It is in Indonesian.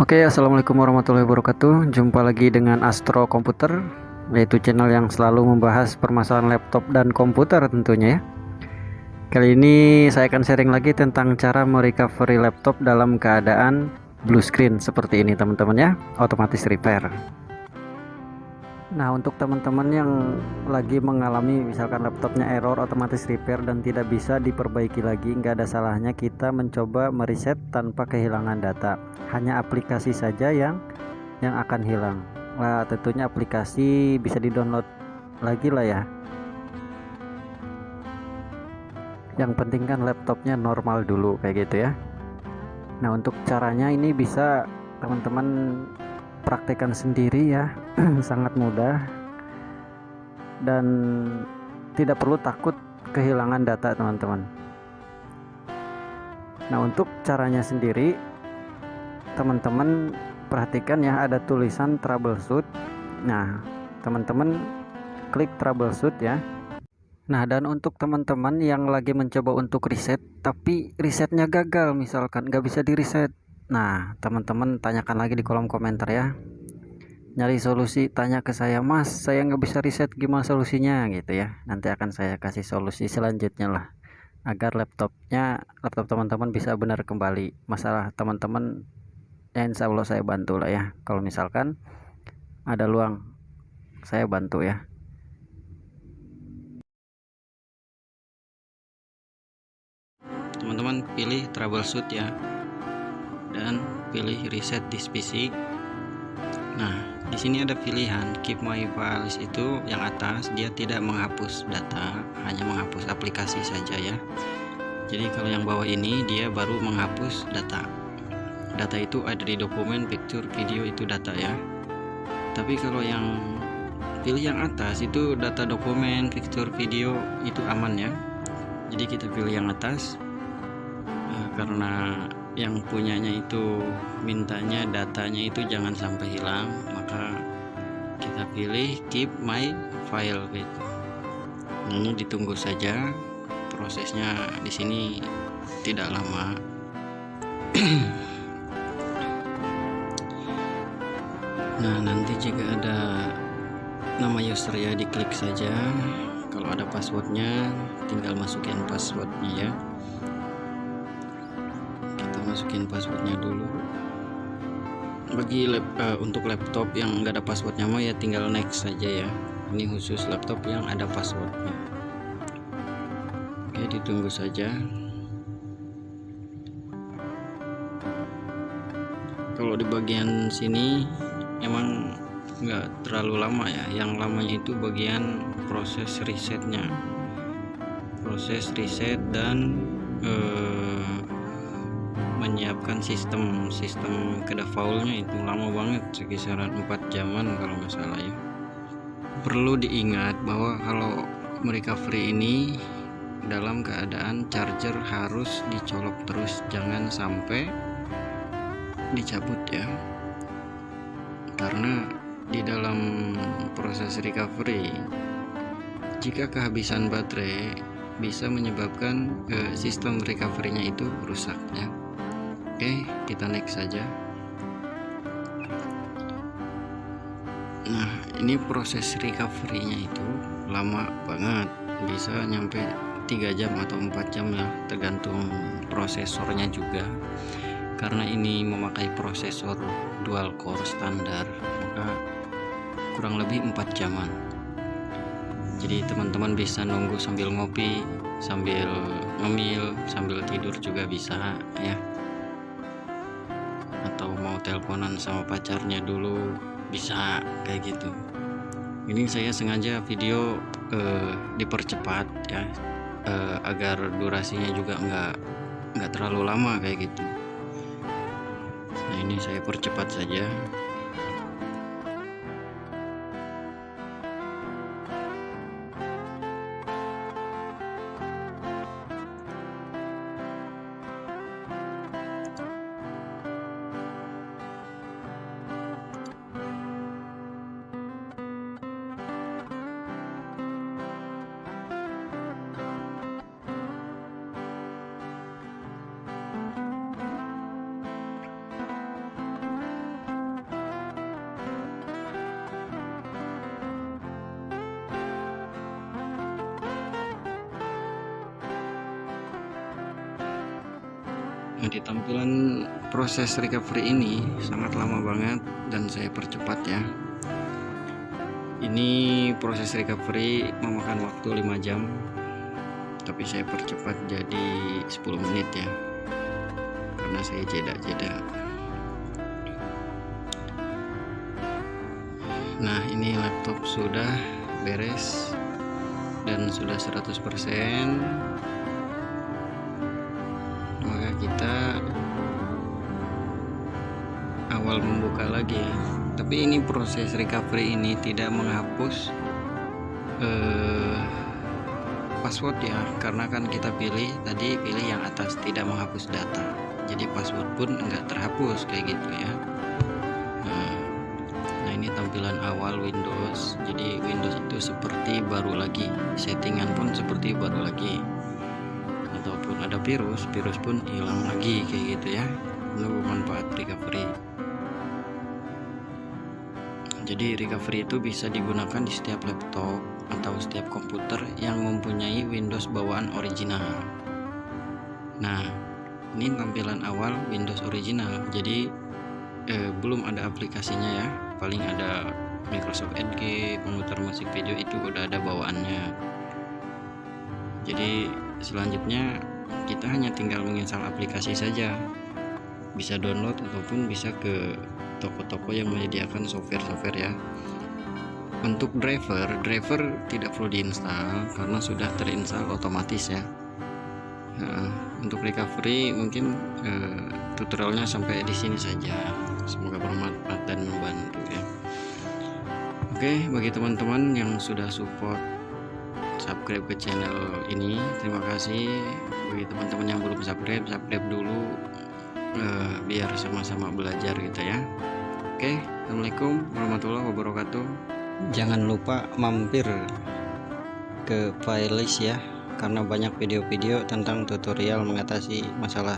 Oke, assalamualaikum warahmatullahi wabarakatuh. Jumpa lagi dengan Astro Komputer, yaitu channel yang selalu membahas permasalahan laptop dan komputer tentunya ya. Kali ini saya akan sharing lagi tentang cara merecovery laptop dalam keadaan blue screen seperti ini teman-teman ya, otomatis repair. Nah untuk teman-teman yang lagi mengalami misalkan laptopnya error otomatis repair dan tidak bisa diperbaiki lagi nggak ada salahnya kita mencoba mereset tanpa kehilangan data. Hanya aplikasi saja yang yang akan hilang. Nah tentunya aplikasi bisa di download lagi lah ya. Yang penting kan laptopnya normal dulu kayak gitu ya. Nah untuk caranya ini bisa teman-teman praktekkan sendiri ya. Sangat mudah. Dan tidak perlu takut kehilangan data teman-teman. Nah untuk caranya sendiri teman-teman perhatikan ya ada tulisan troubleshoot. Nah teman-teman klik troubleshoot ya. Nah dan untuk teman-teman yang lagi mencoba untuk reset tapi resetnya gagal misalkan nggak bisa di reset Nah, teman-teman tanyakan lagi di kolom komentar ya. Nyari solusi, tanya ke saya, Mas, saya nggak bisa riset gimana solusinya gitu ya. Nanti akan saya kasih solusi selanjutnya lah. Agar laptopnya, laptop teman-teman bisa benar kembali. Masalah teman-teman, ya insya Allah saya bantu lah ya. Kalau misalkan ada luang, saya bantu ya. Teman-teman pilih troubleshoot ya dan pilih reset this PC nah di sini ada pilihan. Keep my files itu yang atas dia tidak menghapus data hanya menghapus aplikasi saja ya. Jadi kalau yang bawah ini dia baru menghapus data. Data itu ada di dokumen picture video itu data ya. Tapi kalau yang pilih yang atas itu data dokumen picture video itu aman ya. Jadi kita pilih yang atas nah, karena yang punyanya itu mintanya datanya itu jangan sampai hilang maka kita pilih keep my file gitu. Ini ditunggu saja. Prosesnya di sini tidak lama. Nah nanti jika ada nama user ya diklik saja. Kalau ada passwordnya tinggal masukin passwordnya ya masukin passwordnya dulu. Bagi lap, uh, untuk laptop yang nggak ada passwordnya mah ya tinggal next saja ya. Ini khusus laptop yang ada passwordnya. Oke ditunggu saja. Kalau di bagian sini emang nggak terlalu lama ya. Yang lamanya itu bagian proses resetnya. Proses reset dan uh, menyiapkan sistem sistem kedefaultnya itu lama banget sekisaran 4 jaman kalau nggak salah ya. Perlu diingat bahwa kalau mereka free ini dalam keadaan charger harus dicolok terus jangan sampai dicabut ya. Karena di dalam proses recovery jika kehabisan baterai bisa menyebabkan eh, sistem recovery-nya itu rusak ya Oke kita next saja. Nah ini proses recovery nya itu lama banget. Bisa nyampe 3 jam atau 4 jam ya tergantung prosesornya juga. Karena ini memakai prosesor dual core standar maka kurang lebih 4 jaman. Jadi teman-teman bisa nunggu sambil ngopi sambil ngemil sambil tidur juga bisa ya teleponan sama pacarnya dulu bisa kayak gitu. Ini saya sengaja video uh, dipercepat ya uh, agar durasinya juga nggak nggak terlalu lama kayak gitu. Nah ini saya percepat saja Nah di tampilan proses recovery ini sangat lama banget dan saya percepat ya. Ini proses recovery memakan waktu 5 jam tapi saya percepat jadi 10 menit ya karena saya jeda-jeda. Nah ini laptop sudah beres dan sudah 100% maka kita awal membuka lagi. Ya tapi ini proses recovery ini tidak menghapus eh, password ya. Karena kan kita pilih tadi pilih yang atas tidak menghapus data. Jadi password pun enggak terhapus kayak gitu ya. Nah, nah ini tampilan awal Windows. Jadi Windows itu seperti baru lagi. Settingan pun seperti baru lagi ada virus virus pun hilang lagi kayak gitu ya. Menunggu manfaat recovery. Jadi recovery itu bisa digunakan di setiap laptop atau setiap komputer yang mempunyai Windows bawaan original. Nah ini tampilan awal Windows original. Jadi eh, belum ada aplikasinya ya. Paling ada Microsoft Edge pemutar musik video itu udah ada bawaannya. Jadi selanjutnya kita hanya tinggal menginstal aplikasi saja. Bisa download ataupun bisa ke toko-toko yang menyediakan software-software ya. Untuk driver driver tidak perlu diinstal karena sudah terinstall otomatis ya. Nah, untuk recovery mungkin eh, tutorialnya sampai di sini saja. Semoga bermanfaat dan membantu ya. Oke bagi teman-teman yang sudah support subscribe ke channel ini terima kasih bagi teman-teman yang belum subscribe subscribe dulu uh, biar sama-sama belajar gitu ya. Oke Assalamualaikum warahmatullahi wabarakatuh. Jangan lupa mampir ke playlist ya karena banyak video-video tentang tutorial mengatasi masalah